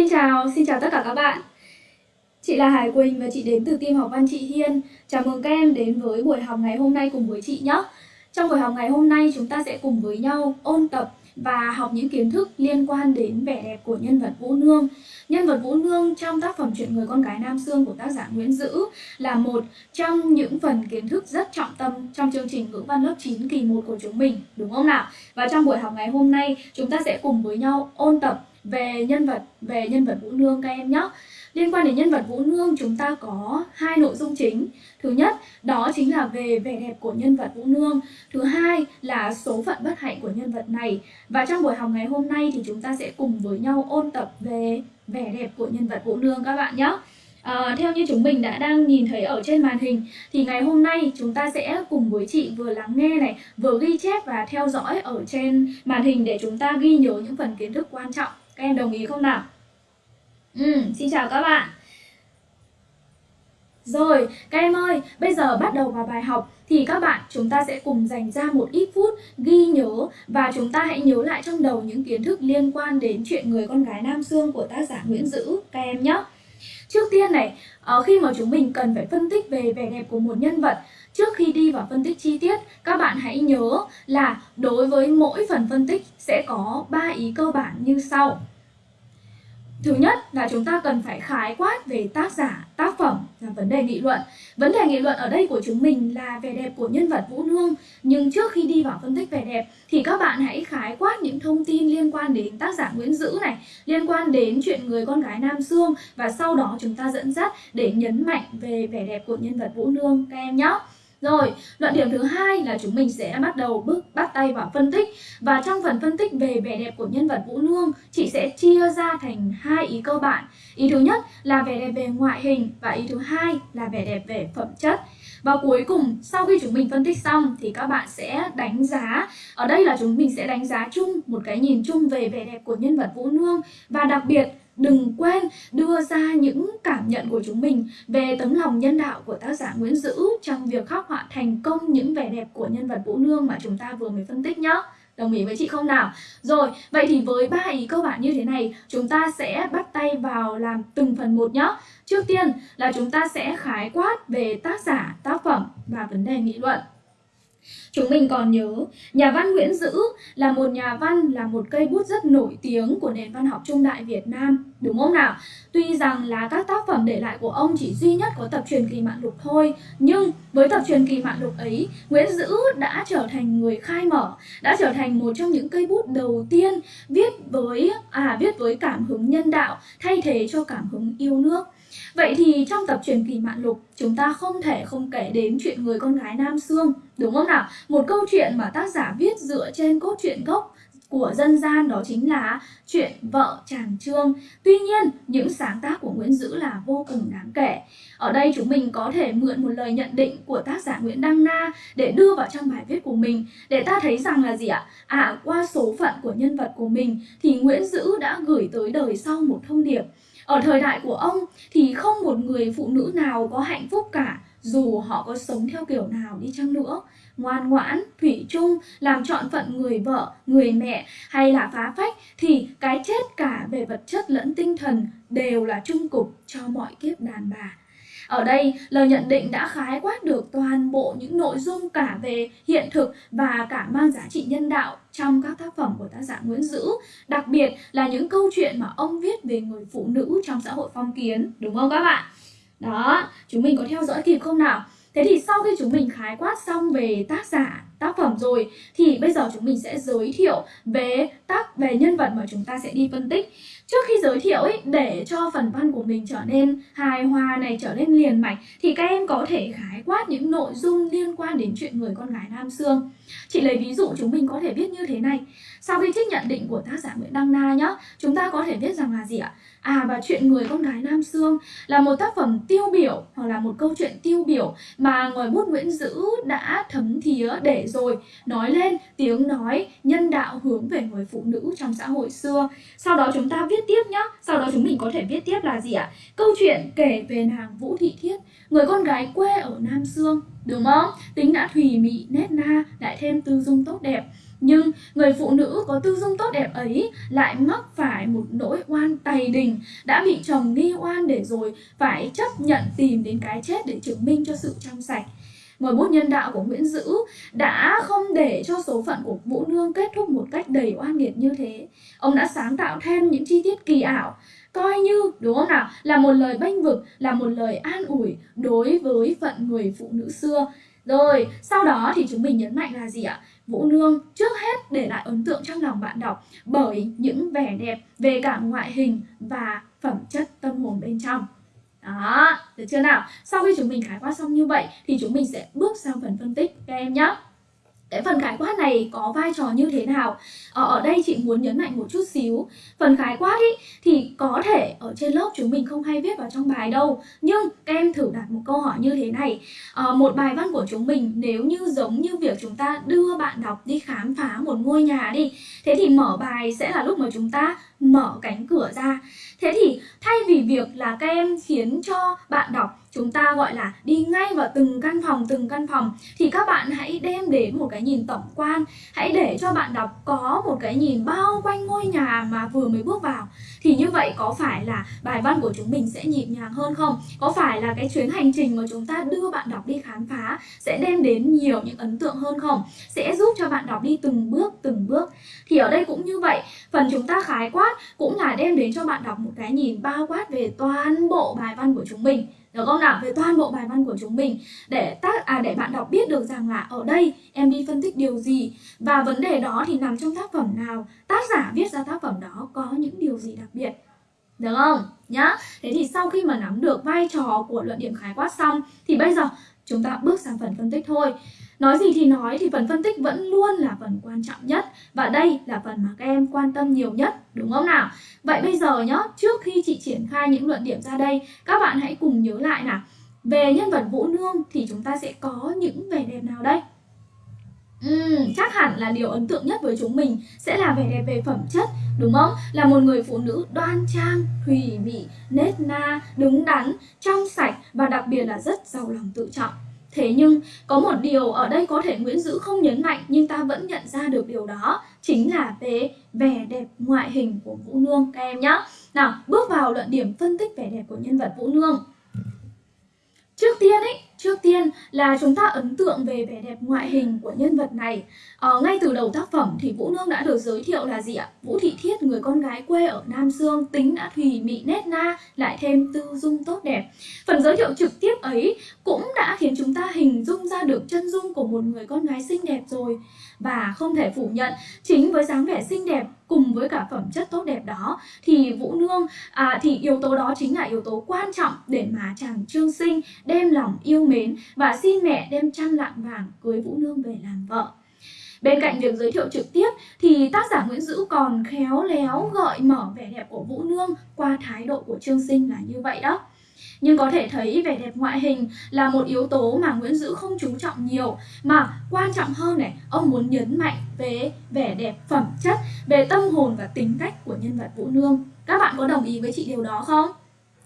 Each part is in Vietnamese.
xin chào, xin chào tất cả các bạn. Chị là Hải Quỳnh và chị đến từ team học văn chị Hiên. Chào mừng các em đến với buổi học ngày hôm nay cùng với chị nhé. Trong buổi học ngày hôm nay chúng ta sẽ cùng với nhau ôn tập và học những kiến thức liên quan đến vẻ đẹp của nhân vật Vũ Nương. Nhân vật Vũ Nương trong tác phẩm Chuyện người con gái Nam Sương của tác giả Nguyễn Dữ là một trong những phần kiến thức rất trọng tâm trong chương trình ngữ văn lớp 9 kỳ 1 của chúng mình, đúng không nào? Và trong buổi học ngày hôm nay chúng ta sẽ cùng với nhau ôn tập về nhân vật về nhân vật Vũ Nương các em nhé. Liên quan đến nhân vật Vũ Nương chúng ta có hai nội dung chính. Thứ nhất đó chính là về vẻ đẹp của nhân vật Vũ Nương. Thứ hai là số phận bất hạnh của nhân vật này. Và trong buổi học ngày hôm nay thì chúng ta sẽ cùng với nhau ôn tập về vẻ đẹp của nhân vật Vũ Nương các bạn nhé. À, ờ, theo như chúng mình đã đang nhìn thấy ở trên màn hình thì ngày hôm nay chúng ta sẽ cùng với chị vừa lắng nghe này, vừa ghi chép và theo dõi ở trên màn hình để chúng ta ghi nhớ những phần kiến thức quan trọng. Các em đồng ý không nào? Ừ, xin chào các bạn. Rồi, các em ơi, bây giờ bắt đầu vào bài học thì các bạn chúng ta sẽ cùng dành ra một ít phút ghi nhớ và chúng ta hãy nhớ lại trong đầu những kiến thức liên quan đến chuyện người con gái Nam Dương của tác giả Nguyễn Dữ các em nhé. Trước tiên này, ờ, khi mà chúng mình cần phải phân tích về vẻ đẹp của một nhân vật Trước khi đi vào phân tích chi tiết, các bạn hãy nhớ là đối với mỗi phần phân tích sẽ có 3 ý cơ bản như sau. Thứ nhất là chúng ta cần phải khái quát về tác giả, tác phẩm là vấn đề nghị luận. Vấn đề nghị luận ở đây của chúng mình là vẻ đẹp của nhân vật Vũ Nương. Nhưng trước khi đi vào phân tích vẻ đẹp thì các bạn hãy khái quát những thông tin liên quan đến tác giả Nguyễn Dữ này, liên quan đến chuyện người con gái Nam Sương và sau đó chúng ta dẫn dắt để nhấn mạnh về vẻ đẹp của nhân vật Vũ Nương các em nhé. Rồi, luận điểm thứ hai là chúng mình sẽ bắt đầu bước bắt tay vào phân tích và trong phần phân tích về vẻ đẹp của nhân vật Vũ Nương, chị sẽ chia ra thành hai ý cơ bản. Ý thứ nhất là vẻ đẹp về ngoại hình và ý thứ hai là vẻ đẹp về phẩm chất. Và cuối cùng, sau khi chúng mình phân tích xong thì các bạn sẽ đánh giá. Ở đây là chúng mình sẽ đánh giá chung một cái nhìn chung về vẻ đẹp của nhân vật Vũ Nương và đặc biệt đừng quên đưa ra những cảm nhận của chúng mình về tấm lòng nhân đạo của tác giả Nguyễn Dữ trong việc khắc họa thành công những vẻ đẹp của nhân vật Vũ Nương mà chúng ta vừa mới phân tích nhé. Đồng ý với chị không nào? Rồi, vậy thì với ba ý cơ bản như thế này, chúng ta sẽ bắt tay vào làm từng phần một nhé. Trước tiên là chúng ta sẽ khái quát về tác giả, tác phẩm và vấn đề nghị luận. Chúng mình còn nhớ, nhà văn Nguyễn Dữ là một nhà văn, là một cây bút rất nổi tiếng của nền văn học trung đại Việt Nam, đúng không nào? Tuy rằng là các tác phẩm để lại của ông chỉ duy nhất có tập truyền kỳ mạng lục thôi, nhưng với tập truyền kỳ mạng lục ấy, Nguyễn Dữ đã trở thành người khai mở, đã trở thành một trong những cây bút đầu tiên viết với à viết với cảm hứng nhân đạo thay thế cho cảm hứng yêu nước. Vậy thì trong tập truyền kỳ Mạn Lục, chúng ta không thể không kể đến chuyện người con gái Nam Sương, đúng không nào? Một câu chuyện mà tác giả viết dựa trên cốt truyện gốc của dân gian đó chính là chuyện vợ chàng trương. Tuy nhiên, những sáng tác của Nguyễn Dữ là vô cùng đáng kể. Ở đây chúng mình có thể mượn một lời nhận định của tác giả Nguyễn Đăng Na để đưa vào trong bài viết của mình để ta thấy rằng là gì ạ? À, qua số phận của nhân vật của mình thì Nguyễn Dữ đã gửi tới đời sau một thông điệp ở thời đại của ông thì không một người phụ nữ nào có hạnh phúc cả dù họ có sống theo kiểu nào đi chăng nữa ngoan ngoãn, thủy chung, làm trọn phận người vợ, người mẹ hay là phá phách thì cái chết cả về vật chất lẫn tinh thần đều là trung cục cho mọi kiếp đàn bà. Ở đây, lời nhận định đã khái quát được toàn bộ những nội dung cả về hiện thực và cả mang giá trị nhân đạo trong các tác phẩm của tác giả Nguyễn Dữ. Đặc biệt là những câu chuyện mà ông viết về người phụ nữ trong xã hội phong kiến, đúng không các bạn? Đó, chúng mình có theo dõi kịp không nào? Thế thì sau khi chúng mình khái quát xong về tác giả, tác phẩm rồi thì bây giờ chúng mình sẽ giới thiệu về tác về nhân vật mà chúng ta sẽ đi phân tích. Trước khi giới thiệu ấy để cho phần văn của mình trở nên hài hòa này trở nên liền mạch thì các em có thể khái quát những nội dung liên quan đến chuyện người con gái Nam Sương. Chị lấy ví dụ chúng mình có thể viết như thế này. Sau khi trích nhận định của tác giả Nguyễn Đăng Na nhá, chúng ta có thể viết rằng là gì ạ? À và chuyện người con gái Nam Sương là một tác phẩm tiêu biểu hoặc là một câu chuyện tiêu biểu mà ngòi bút Nguyễn Dữ đã thấm thía để rồi nói lên tiếng nói nhân đạo hướng về người phụ nữ trong xã hội xưa. Sau đó chúng ta viết tiếp nhá, sau đó chúng mình có thể viết tiếp là gì ạ? Câu chuyện kể về nàng Vũ Thị Thiết, người con gái quê ở Nam Sương, đúng không? Tính đã thùy mị, nét na, lại thêm tư dung tốt đẹp Nhưng người phụ nữ có tư dung tốt đẹp ấy lại mắc phải một nỗi oan tày đình, đã bị chồng nghi oan để rồi phải chấp nhận tìm đến cái chết để chứng minh cho sự trong sạch. Ngòi bút nhân đạo của Nguyễn Dữ đã không để cho số phận của Vũ Nương kết thúc một cách đầy oan nghiệt như thế. Ông đã sáng tạo thêm những chi tiết kỳ ảo, coi như, đúng không nào, là một lời bênh vực, là một lời an ủi đối với phận người phụ nữ xưa. Rồi, sau đó thì chúng mình nhấn mạnh là gì ạ? Vũ Nương trước hết để lại ấn tượng trong lòng bạn đọc bởi những vẻ đẹp về cả ngoại hình và phẩm chất tâm hồn bên trong. Đó, được chưa nào? Sau khi chúng mình khái quát xong như vậy thì chúng mình sẽ bước sang phần phân tích các em nhé. Cái phần khái quát này có vai trò như thế nào? Ở, ở đây chị muốn nhấn mạnh một chút xíu Phần khái quát ý, thì có thể ở trên lớp chúng mình không hay viết vào trong bài đâu Nhưng các em thử đặt một câu hỏi như thế này à, Một bài văn của chúng mình nếu như giống như việc chúng ta đưa bạn đọc đi khám phá một ngôi nhà đi Thế thì mở bài sẽ là lúc mà chúng ta mở cánh cửa ra Thế thì thay vì việc là các em khiến cho bạn đọc chúng ta gọi là đi ngay vào từng căn phòng, từng căn phòng, thì các bạn hãy đem đến một cái nhìn tổng quan. Hãy để cho bạn đọc có một cái nhìn bao quanh ngôi nhà mà vừa mới bước vào. Thì như vậy có phải là bài văn của chúng mình sẽ nhịp nhàng hơn không? Có phải là cái chuyến hành trình mà chúng ta đưa bạn đọc đi khám phá sẽ đem đến nhiều những ấn tượng hơn không? Sẽ giúp cho bạn đọc đi từng bước từng bước. Thì ở đây cũng như vậy, phần chúng ta khái quát cũng là đem đến cho bạn đọc một cái nhìn bao quát về toàn bộ bài văn của chúng mình được không nào? Về toàn bộ bài văn của chúng mình, để tác à để bạn đọc biết được rằng là ở đây em đi phân tích điều gì. Và vấn đề đó thì nằm trong tác phẩm nào? Tác giả viết ra tác phẩm đó có những điều gì đặc biệt? Được không? Nhá. Thế thì sau khi mà nắm được vai trò của luận điểm khái quát xong, thì bây giờ chúng ta bước sang phần phân tích thôi. Nói gì thì nói thì phần phân tích vẫn luôn là phần quan trọng nhất Và đây là phần mà các em quan tâm nhiều nhất, đúng không nào? Vậy bây giờ nhá, trước khi chị triển khai những luận điểm ra đây Các bạn hãy cùng nhớ lại nào Về nhân vật Vũ Nương thì chúng ta sẽ có những vẻ đẹp nào đây? Uhm, chắc hẳn là điều ấn tượng nhất với chúng mình sẽ là vẻ đẹp về phẩm chất, đúng không? Là một người phụ nữ đoan trang, thùy mị, nết na, đứng đắn, trong sạch và đặc biệt là rất giàu lòng tự trọng. Thế nhưng có một điều ở đây có thể Nguyễn Dữ không nhấn mạnh nhưng ta vẫn nhận ra được điều đó chính là về vẻ đẹp ngoại hình của Vũ Nương các em nhé. Nào, bước vào luận điểm phân tích vẻ đẹp của nhân vật Vũ Nương. Trước tiên ấy, trước tiên là chúng ta ấn tượng về vẻ đẹp ngoại hình của nhân vật này. Ờ, ngay từ đầu tác phẩm thì Vũ Nương đã được giới thiệu là gì ạ? Vũ Thị Thiết, người con gái quê ở Nam Dương, tính đã thùy mị nét na, lại thêm tư dung tốt đẹp. Phần giới thiệu trực tiếp ấy cũng đã khiến chúng ta hình dung ra được chân dung của một người con gái xinh đẹp rồi. Và không thể phủ nhận, chính với dáng vẻ xinh đẹp cùng với cả phẩm chất tốt đẹp đó thì Vũ Nương à, thì yếu tố đó chính là yếu tố quan trọng để mà chàng Trương Sinh đem lòng yêu mến và xin mẹ đem trăm lạng vàng cưới Vũ Nương về làm vợ. Bên cạnh việc giới thiệu trực tiếp thì tác giả Nguyễn Dữ còn khéo léo gợi mở vẻ đẹp của Vũ Nương qua thái độ của Trương Sinh là như vậy đó. Nhưng có thể thấy vẻ đẹp ngoại hình là một yếu tố mà Nguyễn Dữ không chú trọng nhiều Mà quan trọng hơn này, ông muốn nhấn mạnh về vẻ đẹp phẩm chất, về tâm hồn và tính cách của nhân vật Vũ Nương Các bạn có đồng ý với chị điều đó không?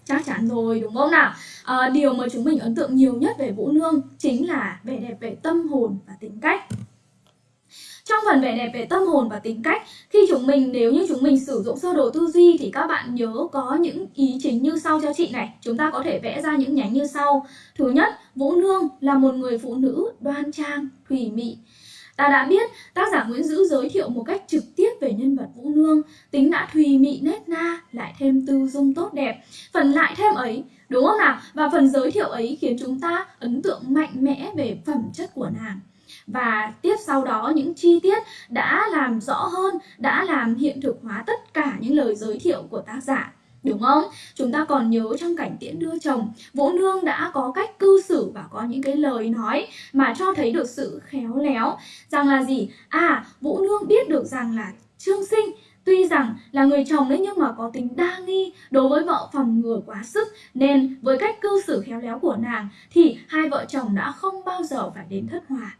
Chắc chắn rồi đúng không nào? À, điều mà chúng mình ấn tượng nhiều nhất về Vũ Nương chính là vẻ đẹp về tâm hồn và tính cách trong phần vẻ đẹp về tâm hồn và tính cách khi chúng mình nếu như chúng mình sử dụng sơ đồ tư duy thì các bạn nhớ có những ý chính như sau cho chị này. Chúng ta có thể vẽ ra những nhánh như sau. Thứ nhất vũ nương là một người phụ nữ đoan trang thủy mị. Ta đã biết, tác giả Nguyễn Dữ giới thiệu một cách trực tiếp về nhân vật Vũ Nương, tính đã thùy mị nét na, lại thêm tư dung tốt đẹp. Phần lại thêm ấy, đúng không nào? Và phần giới thiệu ấy khiến chúng ta ấn tượng mạnh mẽ về phẩm chất của nàng và tiếp sau đó những chi tiết đã làm rõ hơn, đã làm hiện thực hóa tất cả những lời giới thiệu của tác giả. Đúng không? Chúng ta còn nhớ trong cảnh tiễn đưa chồng, Vũ Nương đã có cách cư xử và có những cái lời nói mà cho thấy được sự khéo léo. Rằng là gì? À, Vũ Nương biết được rằng là Trương Sinh Tuy rằng là người chồng đấy nhưng mà có tính đa nghi đối với vợ phòng ngừa quá sức Nên với cách cư xử khéo léo của nàng thì hai vợ chồng đã không bao giờ phải đến thất hòa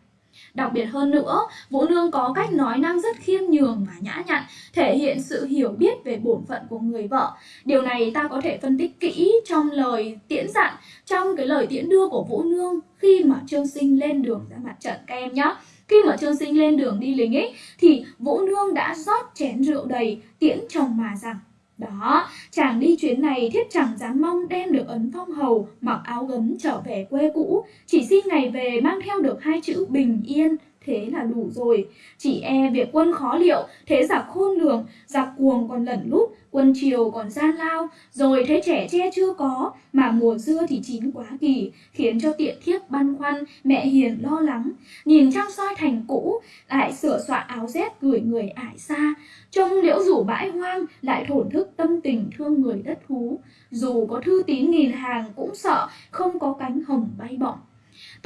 Đặc biệt hơn nữa, Vũ Nương có cách nói năng rất khiêm nhường và nhã nhặn, thể hiện sự hiểu biết về bổn phận của người vợ. Điều này ta có thể phân tích kỹ trong lời tiễn dặn, trong cái lời tiễn đưa của Vũ Nương khi mà Trương Sinh lên đường ra mặt trận các em nhé. khi mà Trương Sinh lên đường đi lính ấy thì Vũ Nương đã rót chén rượu đầy tiễn chồng mà rằng đó, chàng đi chuyến này thiết chẳng dám mong đem được ấn phong hầu, mặc áo gấm trở về quê cũ, chỉ xin ngày về mang theo được hai chữ bình yên, thế là đủ rồi. Chỉ e việc quân khó liệu, thế giặc khôn lường, giặc cuồng còn lẩn lút, quân triều còn gian lao, rồi thấy trẻ che chưa có, mà mùa dưa thì chín quá kỳ, khiến cho tiện thiếp băn khoăn, mẹ hiền lo lắng. Nhìn trăng soi thành cũ, lại sửa soạn áo rét gửi người ải xa, trông liễu rủ bãi hoang, lại thổn thức tâm tình thương người đất thú. Dù có thư tín nghìn hàng cũng sợ, không có cánh hồng bay bổng.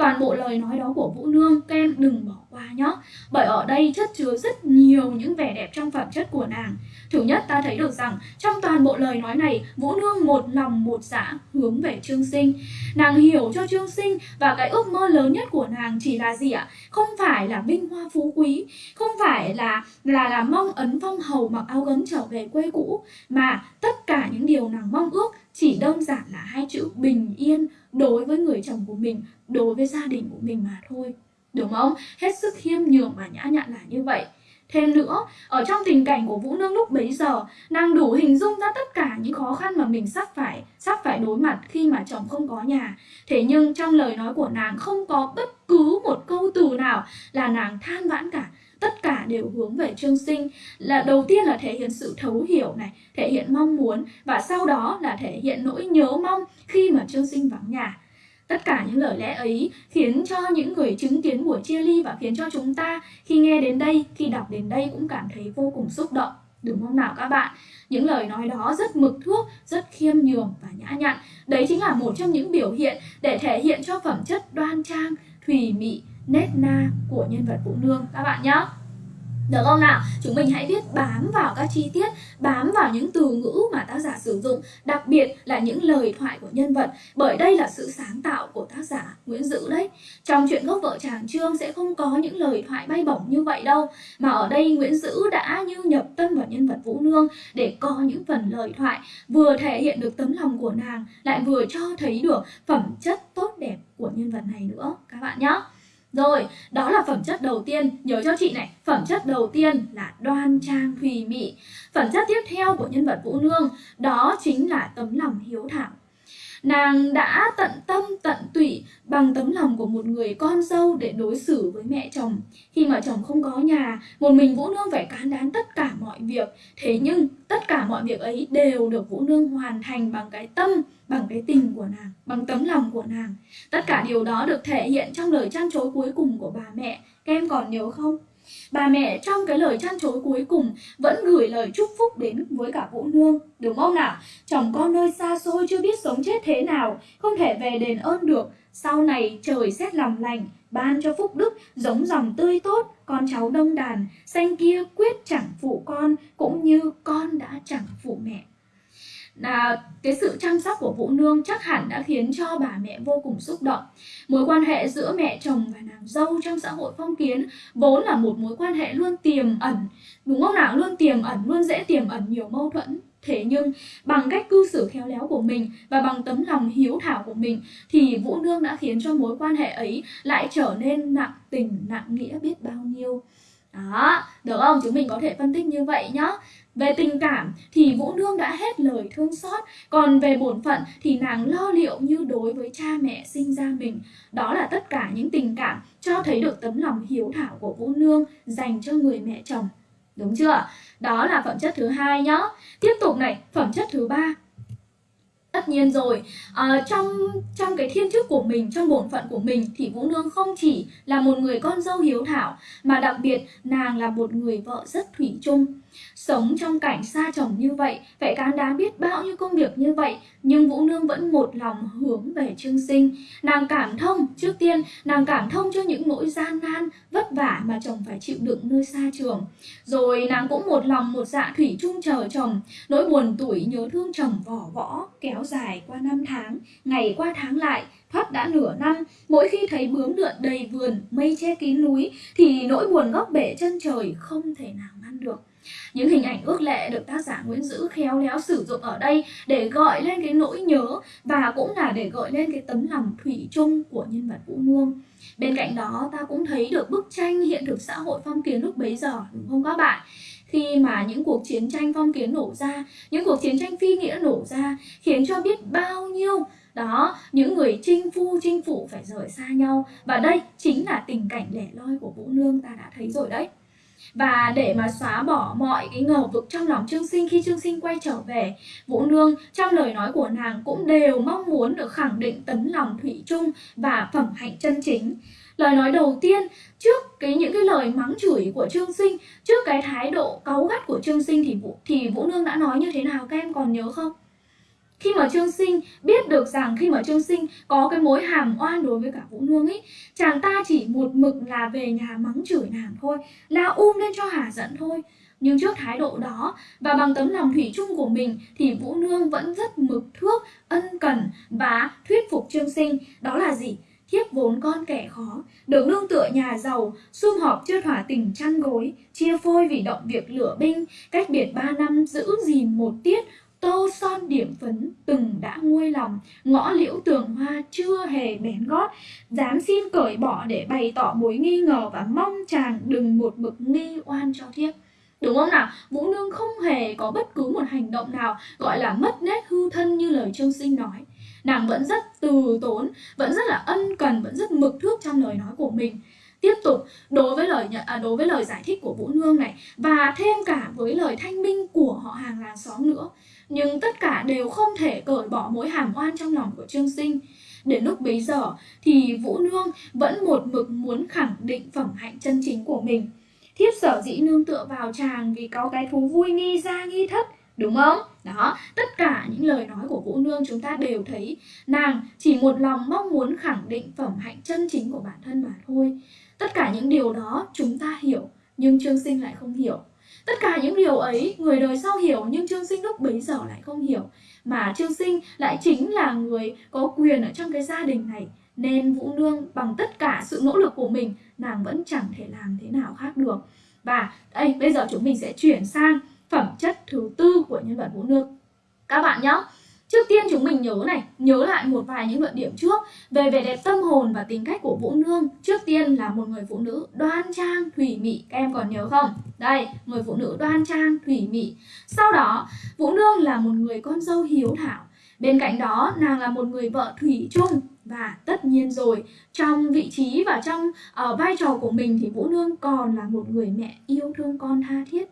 Toàn bộ lời nói đó của Vũ Nương, các em đừng bỏ qua nhé Bởi ở đây chất chứa rất nhiều những vẻ đẹp trong phẩm chất của nàng. Thứ nhất ta thấy được rằng, trong toàn bộ lời nói này, Vũ Nương một lòng một dạ hướng về Trương Sinh. Nàng hiểu cho Trương Sinh và cái ước mơ lớn nhất của nàng chỉ là gì ạ? Không phải là vinh hoa phú quý, Không phải là là là mong ấn phong hầu mặc áo gấm trở về quê cũ, Mà tất cả những điều nàng mong ước chỉ đơn giản là hai chữ bình yên đối với người chồng của mình, đối với gia đình của mình mà thôi. Đúng không? Hết sức khiêm nhường và nhã nhặn là như vậy. Thêm nữa, ở trong tình cảnh của Vũ Nương lúc bấy giờ, nàng đủ hình dung ra tất cả những khó khăn mà mình sắp phải sắp phải đối mặt khi mà chồng không có nhà. Thế nhưng trong lời nói của nàng không có bất cứ một câu từ nào là nàng than vãn cả tất cả đều hướng về trương sinh. Là đầu tiên là thể hiện sự thấu hiểu này, thể hiện mong muốn, và sau đó là thể hiện nỗi nhớ mong khi mà trương sinh vắng nhà. Tất cả những lời lẽ ấy khiến cho những người chứng kiến buổi chia ly và khiến cho chúng ta khi nghe đến đây, khi đọc đến đây cũng cảm thấy vô cùng xúc động. Đúng không nào các bạn? Những lời nói đó rất mực thước rất khiêm nhường và nhã nhặn. Đấy chính là một trong những biểu hiện để thể hiện cho phẩm chất đoan trang, thùy mị nét na của nhân vật Vũ Nương các bạn nhé. Được không nào? Chúng mình hãy viết bám vào các chi tiết, bám vào những từ ngữ mà tác giả sử dụng, đặc biệt là những lời thoại của nhân vật, bởi đây là sự sáng tạo của tác giả Nguyễn Dữ đấy. Trong chuyện gốc vợ chàng Trương sẽ không có những lời thoại bay bổng như vậy đâu, mà ở đây Nguyễn Dữ đã như nhập tâm vào nhân vật Vũ Nương để có những phần lời thoại vừa thể hiện được tấm lòng của nàng, lại vừa cho thấy được phẩm chất tốt đẹp của nhân vật này nữa các bạn nhé. Rồi, đó là phẩm chất đầu tiên, nhớ cho chị này, phẩm chất đầu tiên là đoan trang thùy mị. Phẩm chất tiếp theo của nhân vật Vũ Nương, đó chính là tấm lòng hiếu thảo. Nàng đã tận tâm tận tụy bằng tấm lòng của một người con dâu để đối xử với mẹ chồng. Khi mà chồng không có nhà, một mình Vũ Nương phải cán đáng tất cả mọi việc. Thế nhưng tất cả mọi việc ấy đều được Vũ Nương hoàn thành bằng cái tâm, bằng cái tình của nàng, bằng tấm lòng của nàng. Tất cả điều đó được thể hiện trong lời chăn chối cuối cùng của bà mẹ. Các em còn nhớ không? Bà mẹ trong cái lời chăn chối cuối cùng vẫn gửi lời chúc phúc đến với cả Vũ Nương, đúng không nào? Chồng con nơi xa xôi chưa biết sống chết thế nào, không thể về đền ơn được. Sau này trời xét lòng lành, ban cho phúc đức, giống dòng tươi tốt, con cháu đông đàn, xanh kia quyết chẳng phụ con, cũng như con đã chẳng phụ mẹ là cái sự chăm sóc của Vũ Nương chắc hẳn đã khiến cho bà mẹ vô cùng xúc động. Mối quan hệ giữa mẹ chồng và dâu trong xã hội phong kiến vốn là một mối quan hệ luôn tiềm ẩn, đúng không nào? Luôn tiềm ẩn, luôn dễ tiềm ẩn nhiều mâu thuẫn. Thế nhưng bằng cách cư xử khéo léo của mình và bằng tấm lòng hiếu thảo của mình thì Vũ Nương đã khiến cho mối quan hệ ấy lại trở nên nặng tình, nặng nghĩa biết bao nhiêu. Đó, được không? Chúng mình có thể phân tích như vậy nhá. Về tình cảm thì Vũ Nương đã hết lời thương xót, còn về bổn phận thì nàng lo liệu như đối với cha mẹ sinh ra mình. Đó là tất cả những tình cảm cho thấy được tấm lòng hiếu thảo của Vũ Nương dành cho người mẹ chồng. Đúng chưa? Đó là phẩm chất thứ hai nhá. Tiếp tục này, phẩm chất thứ ba tất nhiên rồi. À, trong trong cái thiên chức của mình trong bổn phận của mình thì vũ nương không chỉ là một người con dâu hiếu thảo mà đặc biệt nàng là một người vợ rất thủy chung sống trong cảnh xa chồng như vậy phải cán đáng biết bao nhiêu công việc như vậy nhưng vũ nương vẫn một lòng hướng về trương sinh. Nàng cảm thông trước tiên nàng cảm thông cho những nỗi gian nan vất vả mà chồng phải chịu đựng nơi xa trường. Rồi nàng cũng một lòng một dạ thủy chung chờ chồng. Nỗi buồn tuổi nhớ thương chồng vỏ võ kéo dài qua năm tháng, ngày qua tháng lại, thoát đã nửa năm, mỗi khi thấy bướm lượn đầy vườn, mây che kín núi, thì nỗi buồn góc bể chân trời không thể nào ngăn được. Những hình ảnh ước lệ được tác giả Nguyễn Dữ khéo léo sử dụng ở đây để gọi lên cái nỗi nhớ và cũng là để gọi lên cái tấm lòng thủy chung của nhân vật Vũ Nương. Bên cạnh đó ta cũng thấy được bức tranh hiện thực xã hội phong kiến lúc bấy giờ đúng không các bạn? Khi mà những cuộc chiến tranh phong kiến nổ ra, những cuộc chiến tranh phi nghĩa nổ ra khiến cho biết bao nhiêu đó những người chinh phu chinh phụ phải rời xa nhau và đây chính là tình cảnh lẻ loi của vũ nương ta đã thấy rồi đấy và để mà xóa bỏ mọi cái ngờ vực trong lòng Trương Sinh khi Trương Sinh quay trở về, Vũ Nương trong lời nói của nàng cũng đều mong muốn được khẳng định tấm lòng thủy chung và phẩm hạnh chân chính. Lời nói đầu tiên trước cái những cái lời mắng chửi của Trương Sinh, trước cái thái độ cáu gắt của Trương Sinh thì Vũ thì Vũ Nương đã nói như thế nào các em còn nhớ không? Khi mà Trương Sinh biết được rằng khi mà Trương Sinh có cái mối hàm oan đối với cả Vũ Nương ấy, chàng ta chỉ một mực là về nhà mắng chửi nàng thôi, la um lên cho hà giận thôi. Nhưng trước thái độ đó và bằng tấm lòng thủy chung của mình thì Vũ Nương vẫn rất mực thước, ân cần và thuyết phục Trương Sinh. Đó là gì? thiếp vốn con kẻ khó, được nương tựa nhà giàu, sum họp chưa thỏa tình chăn gối, chia phôi vì động việc lửa binh, cách biệt ba năm giữ gìn một tiết, tô son điểm phấn từng đã nguôi lòng ngõ liễu tường hoa chưa hề bén gót dám xin cởi bỏ để bày tỏ mối nghi ngờ và mong chàng đừng một mực nghi oan cho thiếp Đúng không nào? Vũ Nương không hề có bất cứ một hành động nào gọi là mất nét hư thân như lời Trương Sinh nói. Nàng vẫn rất từ tốn, vẫn rất là ân cần, vẫn rất mực thước trong lời nói của mình. Tiếp tục đối với lời nhận à, đối với lời giải thích của Vũ Nương này và thêm cả với lời thanh minh của họ hàng làng xóm nữa nhưng tất cả đều không thể cởi bỏ mối hàm oan trong lòng của Trương Sinh. Đến lúc bấy giờ thì Vũ Nương vẫn một mực muốn khẳng định phẩm hạnh chân chính của mình. Thiếp sở dĩ nương tựa vào chàng vì có cái thú vui nghi ra nghi thất, đúng không? Đó, tất cả những lời nói của Vũ Nương chúng ta đều thấy nàng chỉ một lòng mong muốn khẳng định phẩm hạnh chân chính của bản thân mà thôi. Tất cả những điều đó chúng ta hiểu, nhưng Trương Sinh lại không hiểu. Tất cả những điều ấy người đời sau hiểu nhưng Trương Sinh lúc bấy giờ lại không hiểu. Mà Trương Sinh lại chính là người có quyền ở trong cái gia đình này. Nên Vũ Nương bằng tất cả sự nỗ lực của mình nàng vẫn chẳng thể làm thế nào khác được. Và đây bây giờ chúng mình sẽ chuyển sang phẩm chất thứ tư của nhân vật Vũ Nương. Các bạn nhé, Trước tiên chúng mình nhớ này, nhớ lại một vài những luận điểm trước về vẻ đẹp tâm hồn và tính cách của Vũ Nương. Trước tiên là một người phụ nữ đoan trang, thủy mị, các em còn nhớ không? Đây, người phụ nữ đoan trang, thủy mị. Sau đó, Vũ Nương là một người con dâu hiếu thảo. Bên cạnh đó, nàng là một người vợ thủy chung và tất nhiên rồi, trong vị trí và trong uh, vai trò của mình thì Vũ Nương còn là một người mẹ yêu thương con tha thiết.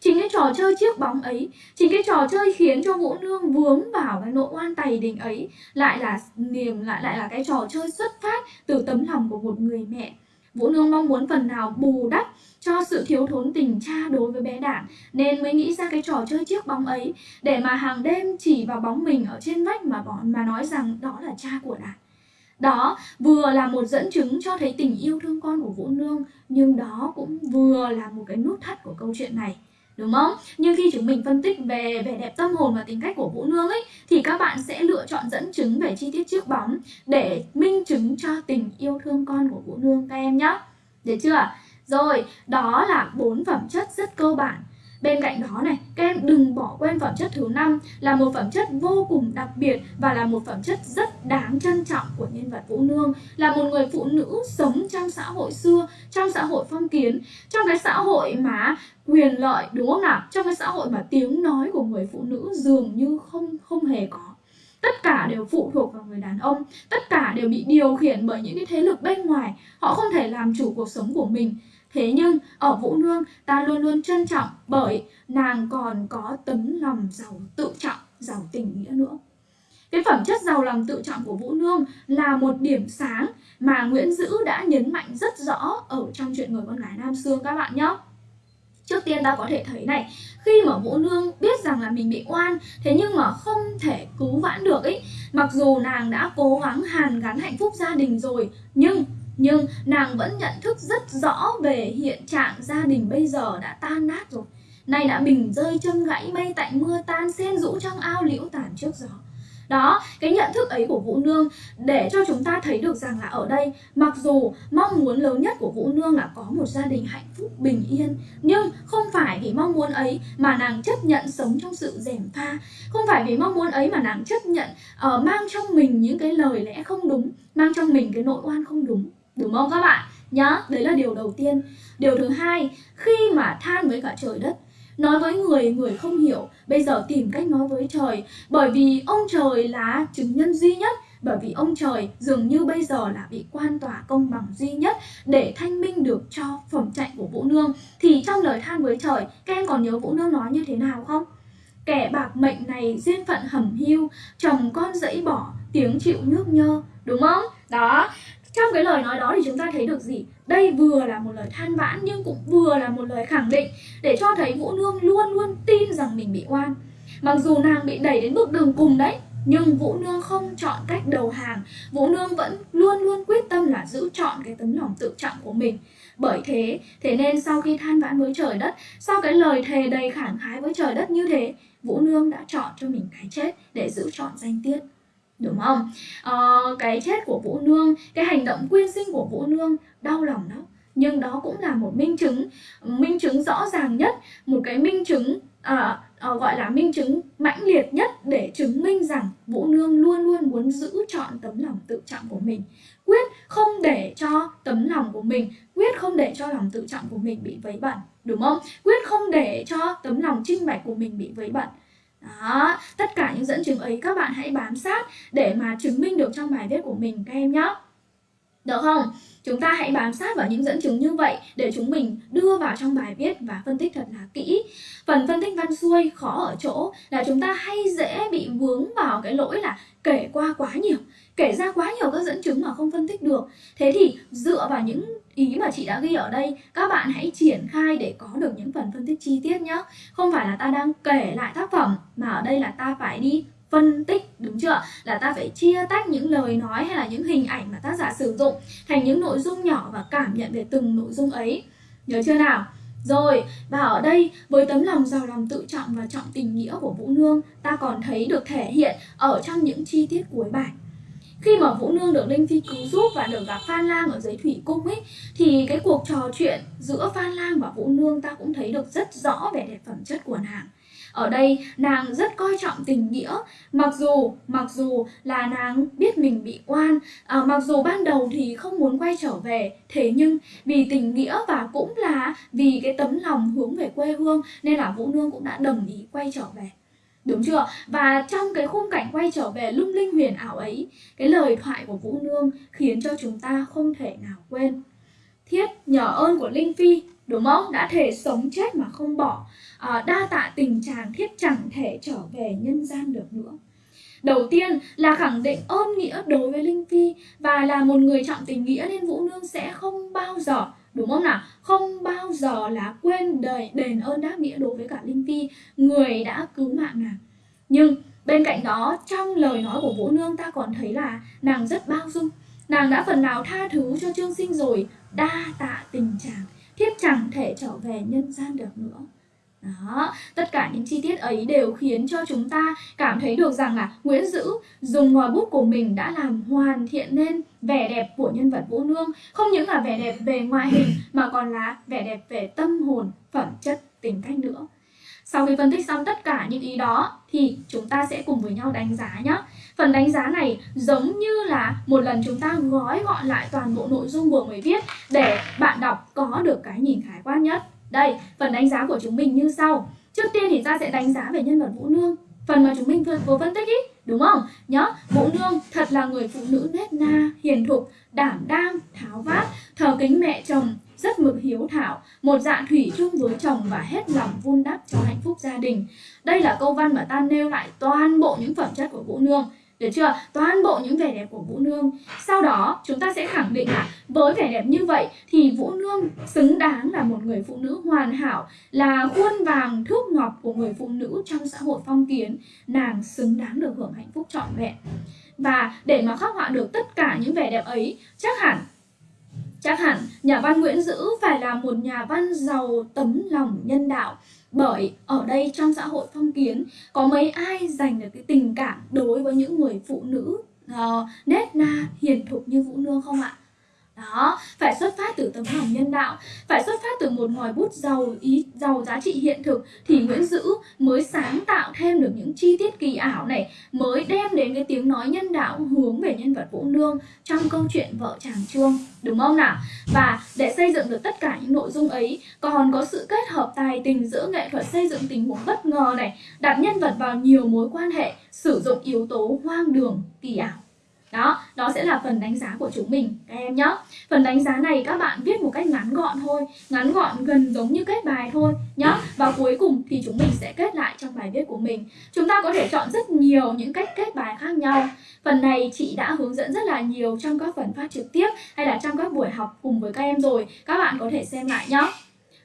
Chính cái trò chơi chiếc bóng ấy, chính cái trò chơi khiến cho Vũ Nương vướng vào cái nỗi oan tày đình ấy lại là niềm lại lại là cái trò chơi xuất phát từ tấm lòng của một người mẹ. Vũ Nương mong muốn phần nào bù đắp cho sự thiếu thốn tình cha đối với bé đản, nên mới nghĩ ra cái trò chơi chiếc bóng ấy, để mà hàng đêm chỉ vào bóng mình ở trên vách mà bọn, mà nói rằng đó là cha của đản. Đó, vừa là một dẫn chứng cho thấy tình yêu thương con của Vũ Nương, nhưng đó cũng vừa là một cái nút thắt của câu chuyện này đúng không? Nhưng khi chúng mình phân tích về vẻ đẹp tâm hồn và tính cách của Vũ Nương ấy thì các bạn sẽ lựa chọn dẫn chứng về chi tiết trước bóng để minh chứng cho tình yêu thương con của Vũ Nương các em nhé. Được chưa? Rồi, đó là bốn phẩm chất rất cơ bản Bên cạnh đó này, các em đừng bỏ quên phẩm chất thứ năm là một phẩm chất vô cùng đặc biệt và là một phẩm chất rất đáng trân trọng của nhân vật Vũ Nương, là một người phụ nữ sống trong xã hội xưa, trong xã hội phong kiến, trong cái xã hội mà quyền lợi đúng không nào? Trong cái xã hội mà tiếng nói của người phụ nữ dường như không không hề có. Tất cả đều phụ thuộc vào người đàn ông tất cả đều bị điều khiển bởi những cái thế lực bên ngoài. Họ không thể làm chủ cuộc sống của mình. Thế nhưng ở Vũ Nương ta luôn luôn trân trọng bởi nàng còn có tấm lòng giàu tự trọng, giàu tình nghĩa nữa. Cái phẩm chất giàu lòng tự trọng của Vũ Nương là một điểm sáng mà Nguyễn Dữ đã nhấn mạnh rất rõ ở trong chuyện người con gái Nam Sương các bạn nhé. Trước tiên ta có thể thấy này, khi mà Vũ Nương biết rằng là mình bị oan, thế nhưng mà không thể cứu vãn được ấy, mặc dù nàng đã cố gắng hàn gắn hạnh phúc gia đình rồi, nhưng nhưng nàng vẫn nhận thức rất rõ về hiện trạng gia đình bây giờ đã tan nát rồi. Nay đã bình rơi chân gãy mây tại mưa tan sen rũ trong ao liễu tàn trước gió. Đó, cái nhận thức ấy của Vũ Nương để cho chúng ta thấy được rằng là ở đây mặc dù mong muốn lớn nhất của Vũ Nương là có một gia đình hạnh phúc bình yên nhưng không phải vì mong muốn ấy mà nàng chấp nhận sống trong sự rèm pha. Không phải vì mong muốn ấy mà nàng chấp nhận uh, mang trong mình những cái lời lẽ không đúng mang trong mình cái nội oan không đúng đúng không các bạn nhá, đấy là điều đầu tiên điều thứ hai, khi mà than với cả trời đất, nói với người người không hiểu, bây giờ tìm cách nói với trời bởi vì ông trời là chứng nhân duy nhất, bởi vì ông trời dường như bây giờ là bị quan tòa công bằng duy nhất để thanh minh được cho phẩm chạy của Vũ Nương thì trong lời than với trời, các em còn nhớ Vũ Nương nói như thế nào không? Kẻ bạc mệnh này duyên phận hầm hiu Chồng con dẫy bỏ, tiếng chịu nước nhơ, Đúng không? Đó trong cái lời nói đó thì chúng ta thấy được gì? Đây vừa là một lời than vãn nhưng cũng vừa là một lời khẳng định Để cho thấy Vũ Nương luôn luôn tin rằng mình bị oan. Mặc dù nàng bị đẩy đến bước đường cùng đấy nhưng Vũ Nương không chọn cách đầu hàng. Vũ Nương vẫn luôn luôn quyết tâm là giữ chọn cái tấm lòng tự trọng của mình. Bởi thế, thế nên sau khi than vãn với trời đất Sau cái lời thề đầy khẳng khái với trời đất như thế Vũ Nương đã chọn cho mình cái chết để giữ chọn danh tiết. Đúng không? à, cái chết của Vũ Nương, cái hành động quyên sinh của Vũ Nương đau lòng đó nhưng đó cũng là một minh chứng minh chứng rõ ràng nhất một cái minh chứng à, à, gọi là minh chứng mãnh liệt nhất để chứng minh rằng Vũ Nương luôn luôn muốn giữ chọn tấm lòng tự trọng của mình. Quyết không để cho tấm lòng của mình quyết không để cho lòng tự trọng của mình bị vấy bẩn đúng không? Quyết không để cho tấm lòng trinh bạch của mình bị vấy bẩn đó, tất cả những dẫn chứng ấy các bạn hãy bám sát để mà chứng minh được trong bài viết của mình các em nhé. Được không? Chúng ta hãy bám sát vào những dẫn chứng như vậy để chúng mình đưa vào trong bài viết và phân tích thật là kỹ. Phần phân tích văn xuôi khó ở chỗ là chúng ta hay dễ bị vướng vào cái lỗi là kể qua quá nhiều, kể ra quá nhiều các dẫn chứng mà không phân tích được. Thế thì dựa vào những ý mà chị đã ghi ở đây, các bạn hãy triển khai để có được những phần phân tích chi tiết nhé. Không phải là ta đang kể lại tác phẩm mà ở đây là ta phải đi phân tích đúng chưa là ta phải chia tách những lời nói hay là những hình ảnh mà tác giả sử dụng thành những nội dung nhỏ và cảm nhận về từng nội dung ấy nhớ chưa nào rồi, và ở đây với tấm lòng giàu lòng tự trọng và trọng tình nghĩa của Vũ Nương, ta còn thấy được thể hiện ở trong những chi tiết cuối bài. Khi mà Vũ Nương được Linh Phi cứu giúp và được gặp Phan Lang ở dưới thủy cung ấy thì cái cuộc trò chuyện giữa Phan Lang và Vũ Nương ta cũng thấy được rất rõ về đẹp phẩm chất của nàng. Ở đây nàng rất coi trọng tình nghĩa Mặc dù mặc dù là nàng biết mình bị oan à, Mặc dù ban đầu thì không muốn quay trở về Thế nhưng vì tình nghĩa và cũng là vì cái tấm lòng hướng về quê hương Nên là Vũ Nương cũng đã đồng ý quay trở về Đúng chưa? Và trong cái khung cảnh quay trở về lung linh huyền ảo ấy Cái lời thoại của Vũ Nương khiến cho chúng ta không thể nào quên. Thiết nhờ ơn của Linh Phi đúng không? Đã thể sống chết mà không bỏ. À, đa tạ tình chàng thiết chẳng thể trở về nhân gian được nữa. Đầu tiên là khẳng định ơn nghĩa đối với linh phi và là một người trọng tình nghĩa nên vũ nương sẽ không bao giờ đúng không nào? Không bao giờ là quên đời đền ơn đáp nghĩa đối với cả linh phi. Người đã cứu mạng nàng. Nhưng bên cạnh đó trong lời nói của vũ nương ta còn thấy là nàng rất bao dung. Nàng đã phần nào tha thứ cho trương sinh rồi đa tạ tình chàng thiếp chẳng thể trở về nhân gian được nữa. Đó, tất cả những chi tiết ấy đều khiến cho chúng ta cảm thấy được rằng là Nguyễn Dữ dùng ngòi bút của mình đã làm hoàn thiện nên vẻ đẹp của nhân vật Vũ Nương. Không những là vẻ đẹp về ngoại hình mà còn là vẻ đẹp về tâm hồn, phẩm chất, tính cách nữa. Sau khi phân tích xong tất cả những ý đó thì chúng ta sẽ cùng với nhau đánh giá nhé. Phần đánh giá này giống như là một lần chúng ta gói gọn lại toàn bộ nội dung vừa mới viết để bạn đọc có được cái nhìn khái quát nhất. Đây, phần đánh giá của chúng mình như sau. Trước tiên thì ta sẽ đánh giá về nhân vật Vũ Nương. Phần mà chúng mình vừa, vừa phân tích ý, đúng không? Nhớ, Vũ Nương thật là người phụ nữ nết na, hiền thục, đảm đang, tháo vát, thờ kính mẹ chồng, rất mực hiếu thảo, một dạ thủy chung với chồng và hết lòng vun đắp cho hạnh phúc gia đình. Đây là câu văn mà ta nêu lại toàn bộ những phẩm chất của Vũ Nương. Được chưa? Toàn bộ những vẻ đẹp của Vũ Nương. Sau đó chúng ta sẽ khẳng định là với vẻ đẹp như vậy thì Vũ Nương xứng đáng là một người phụ nữ hoàn hảo, là khuôn vàng thước ngọc của người phụ nữ trong xã hội phong kiến. Nàng xứng đáng được hưởng hạnh phúc trọn vẹn. Và để mà khắc họa được tất cả những vẻ đẹp ấy, chắc hẳn Chắc hẳn nhà văn Nguyễn Dữ phải là một nhà văn giàu tấm lòng nhân đạo bởi ở đây trong xã hội phong kiến có mấy ai dành được cái tình cảm đối với những người phụ nữ ờ, uh, nết na hiền thục như Vũ Nương không ạ? Đó, phải xuất phát từ tấm lòng nhân đạo, phải xuất phát từ một ngòi bút giàu ý, giàu giá trị hiện thực thì Nguyễn Dữ mới sáng tạo thêm được những chi tiết kỳ ảo này, mới đem đến cái tiếng nói nhân đạo hướng về nhân vật Vũ Nương trong câu chuyện vợ chàng Trương đúng không nào? Và để xây dựng được tất cả những nội dung ấy, còn có sự kết hợp tài tình giữa nghệ thuật xây dựng tình huống bất ngờ này, đặt nhân vật vào nhiều mối quan hệ, sử dụng yếu tố hoang đường, kỳ ảo đó, đó sẽ là phần đánh giá của chúng mình các em nhé. Phần đánh giá này các bạn viết một cách ngắn gọn thôi, ngắn gọn gần giống như kết bài thôi nhé. Và cuối cùng thì chúng mình sẽ kết lại trong bài viết của mình. Chúng ta có thể chọn rất nhiều những cách kết bài khác nhau. Phần này chị đã hướng dẫn rất là nhiều trong các phần phát trực tiếp hay là trong các buổi học cùng với các em rồi. Các bạn có thể xem lại nhé.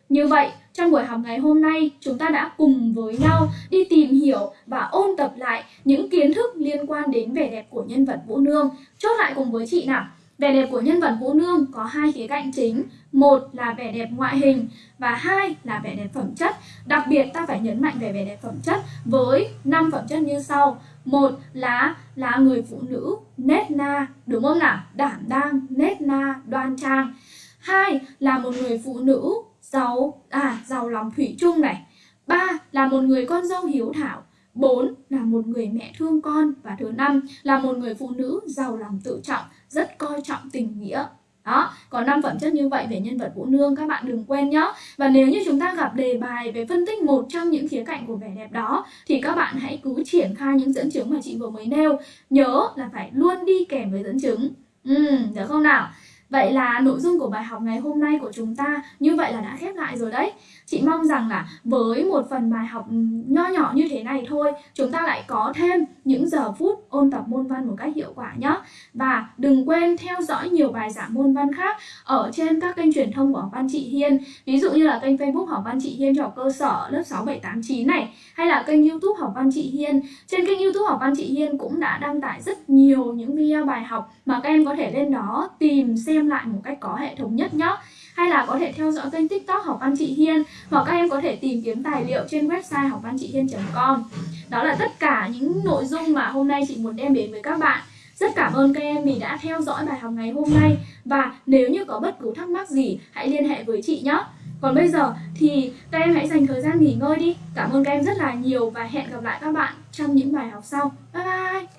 Như vậy, trong buổi học ngày hôm nay, chúng ta đã cùng với nhau đi tìm hiểu và ôn tập lại những kiến thức liên quan đến vẻ đẹp của nhân vật Vũ Nương. Chốt lại cùng với chị nào. Vẻ đẹp của nhân vật Vũ Nương có hai khía cạnh chính, một là vẻ đẹp ngoại hình và hai là vẻ đẹp phẩm chất. Đặc biệt ta phải nhấn mạnh về vẻ đẹp phẩm chất với năm phẩm chất như sau. Một là là người phụ nữ nết na, đúng không nào? Đảm đang, nết na, đoan trang. Hai là một người phụ nữ giàu à giàu lòng thủy chung này ba là một người con dâu hiếu thảo bốn là một người mẹ thương con và thứ năm là một người phụ nữ giàu lòng tự trọng rất coi trọng tình nghĩa đó, có năm phẩm chất như vậy về nhân vật Vũ Nương các bạn đừng quên nhé. Và nếu như chúng ta gặp đề bài về phân tích một trong những khía cạnh của vẻ đẹp đó thì các bạn hãy cứ triển khai những dẫn chứng mà chị vừa mới nêu. Nhớ là phải luôn đi kèm với dẫn chứng. Ừ, được không nào? Vậy là nội dung của bài học ngày hôm nay của chúng ta như vậy là đã khép lại rồi đấy. Chị mong rằng là với một phần bài học nho nhỏ như thế này thôi, chúng ta lại có thêm những giờ phút ôn tập môn văn một cách hiệu quả nhé. Và đừng quên theo dõi nhiều bài giảng môn văn khác ở trên các kênh truyền thông của học văn chị Hiên. Ví dụ như là kênh Facebook học văn chị Hiên cho học cơ sở lớp 6, 7, 8, 9 này. Hay là kênh youtube học văn chị Hiên. Trên kênh youtube học văn chị Hiên cũng đã đăng tải rất nhiều những video bài học mà các em có thể lên đó tìm xem lại một cách có hệ thống nhất nhé hay là có thể theo dõi kênh tiktok học văn chị Hiên, hoặc các em có thể tìm kiếm tài liệu trên website học văn chị Hiên.com đó là tất cả những nội dung mà hôm nay chị muốn đem đến với các bạn. Rất cảm ơn các em vì đã theo dõi bài học ngày hôm nay. Và nếu như có bất cứ thắc mắc gì, hãy liên hệ với chị nhé. Còn bây giờ thì các em hãy dành thời gian nghỉ ngơi đi. Cảm ơn các em rất là nhiều và hẹn gặp lại các bạn trong những bài học sau. Bye bye!